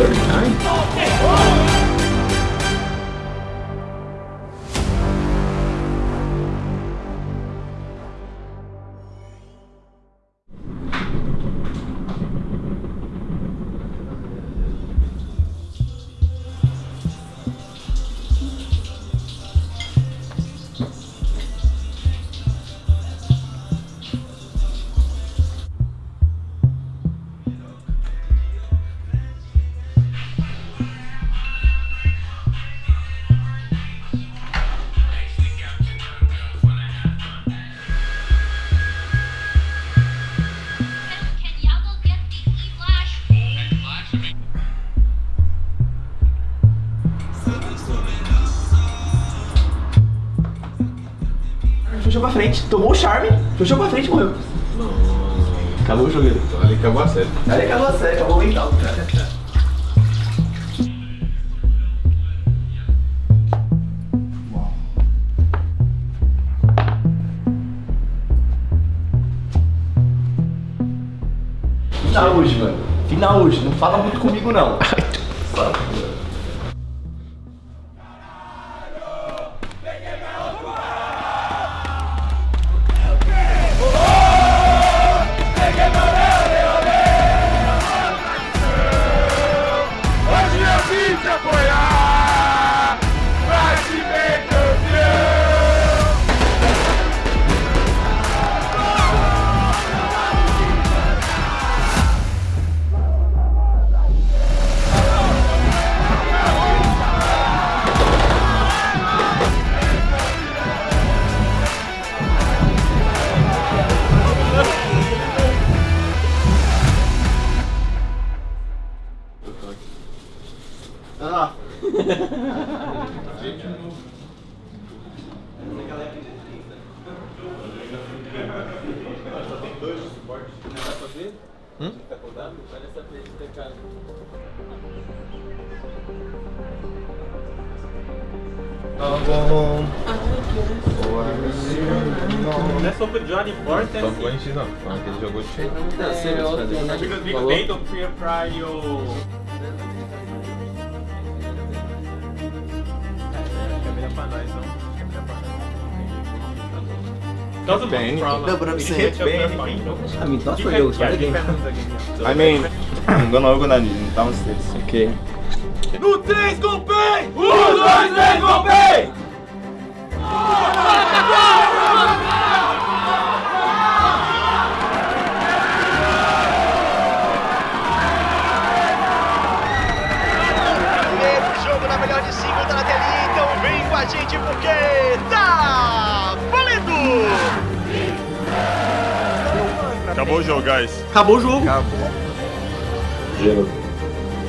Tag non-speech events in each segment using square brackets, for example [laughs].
39. Puxou pra frente, tomou o charme, puxou pra frente e morreu. Acabou o jogo. Então ali acabou a série. Aí acabou a série, acabou o mental. Final hoje, mano. Final hoje. Não fala muito comigo, não. Não é sobre Johnny Forte, Só foi a gente não, falando que ele jogou de cheio. Because Big Ben don't fear Pride o... Câmera Doesn't Benny. problem. No, but I'm It saying? I mean, not for Depend- you, it's yeah. So I mean, I'm [clears throat] gonna organize it downstairs. Okay. No 3 com o PEN! 1, 2, 3 com o PEN! Primeiro jogo na melhor de cinco, tá na telinha, então vem com a gente porque tá Acabou o jogo, guys. Acabou o jogo.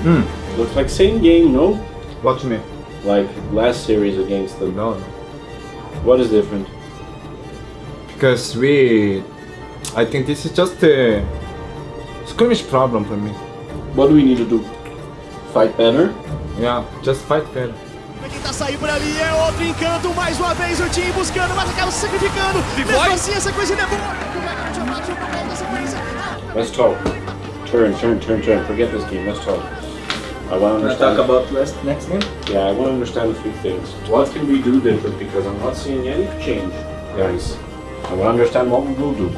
Hmm. Looks like same game, no? What me? Like last series against them. No. What is different? Because we... I think this is just a skirmish problem for me. What do we need to do? Fight better? Yeah, just fight better. Saindo por ali é outro encanto, mais uma vez o time buscando, mas acaba se sacrificando. Mesmo assim, a sequência ainda é boa. Let's talk. Turn, turn, turn, turn. Forget this game. Let's talk. I want to Wanna talk understand. about last next game? Yeah, I want to understand a few things. What can we do different? Because I'm not seeing any change, guys. I want to understand what we will do.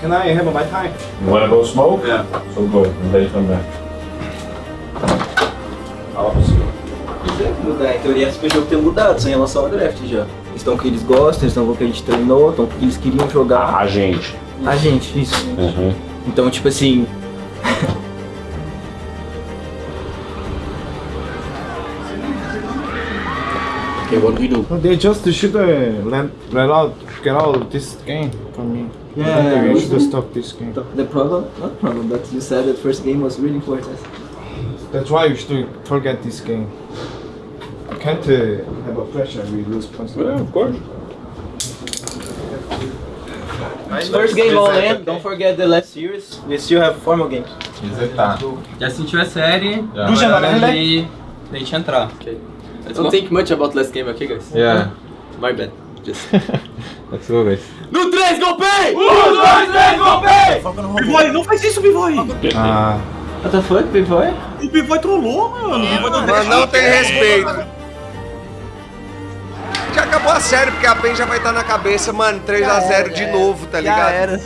Can I have my time? You want to go smoke? Yeah. So go and then come back. Mudar, em teoria, esse jogo tem mudado em relação ao draft já. Estão que eles gostam, eles estão com o que a gente treinou, estão que eles queriam jogar. A gente. A gente, isso. Uhum. Então, tipo assim. Okay, what do we do? They just should uh, let, let out, get out this game for me. Yeah, They yeah. should stop this game. The problem, not problem, but you said that first game was really important. That's why you should forget this game. You can't uh, have a pressure we lose points. Yeah, of course. First game all in, don't forget the last series. We still have four more games. Resetar. Já sentiu a série, do Janela, né? e deixa entrar. Don't think much about last game, okay, guys? Yeah. [laughs] My bad. Just. [laughs] Let's go, guys. No 3, golpei! 1, 2, 3, golpe! Bivoy, não faz isso, Bivoy. Ah, What the fuck, Pivoy? O Pivoy trollou, mano. É. Mano, não tem respeito. Acabou a série, porque a PEN já vai estar na cabeça, mano, 3x0 de novo, tá ligado? Já era.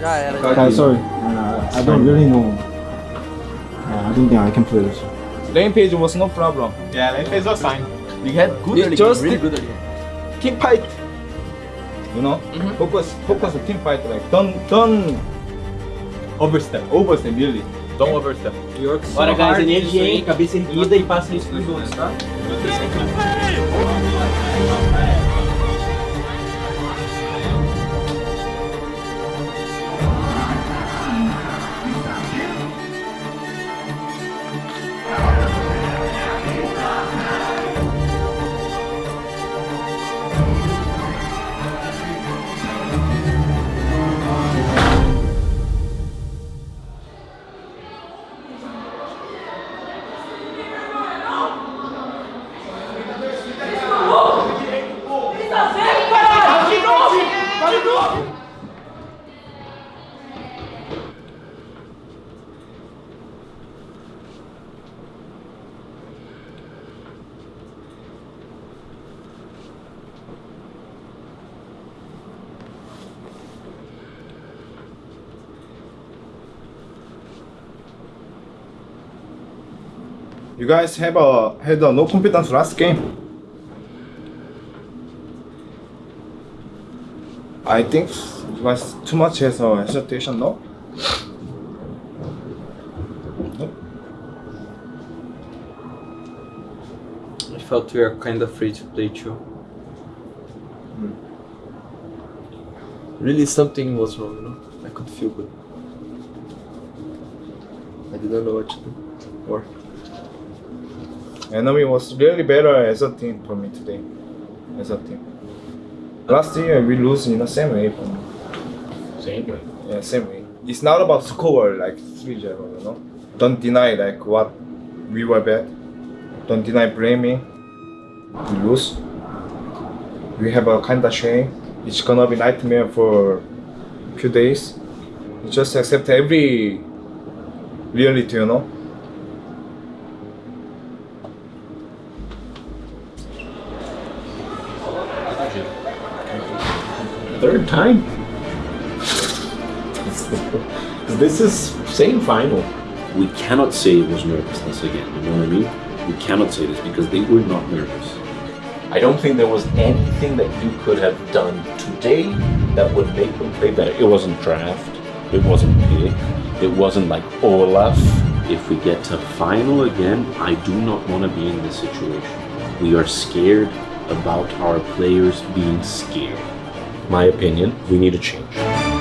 Já era. já. Guys, sorry. Uh, I don't really know. Uh, I don't think I can play this. Rampage was no problem. Yeah, then there's a sign. We had good early just- game, really good early game. Team fight. You know, focus, focus the team fight. Like don't, don't Overstep. overstep really. Don't overstep. Bora, guys, energia, hein? Cabeça erguida e passa isso pros outros, tá? O trem do play! O trem do play! You guys have a had a no confidence last game. I think you guys too much has a hesitation, no? I felt we are kind of free to play too. Hmm. Really, something was wrong, you know? I could feel good. I didn't know what to do. Or Enemy was really better as a team for me today. As a team. Last year we lose in the same way for me. Same way. Yeah, same way. It's not about score like 3 0, you know? Don't deny like what we were bad. Don't deny blaming. We lose. We have a kinda shame. It's gonna be nightmare for few days. You just accept every reality, you know? Third time. this is same final. We cannot say it was nervousness again. You know what I mean? We cannot say this because they were not nervous. I don't think there was anything that you could have done today that would make them play better. It wasn't draft. It wasn't pick. It wasn't like Olaf. If we get to final again, I do not want to be in this situation. We are scared about our players being scared. My opinion, we need a change.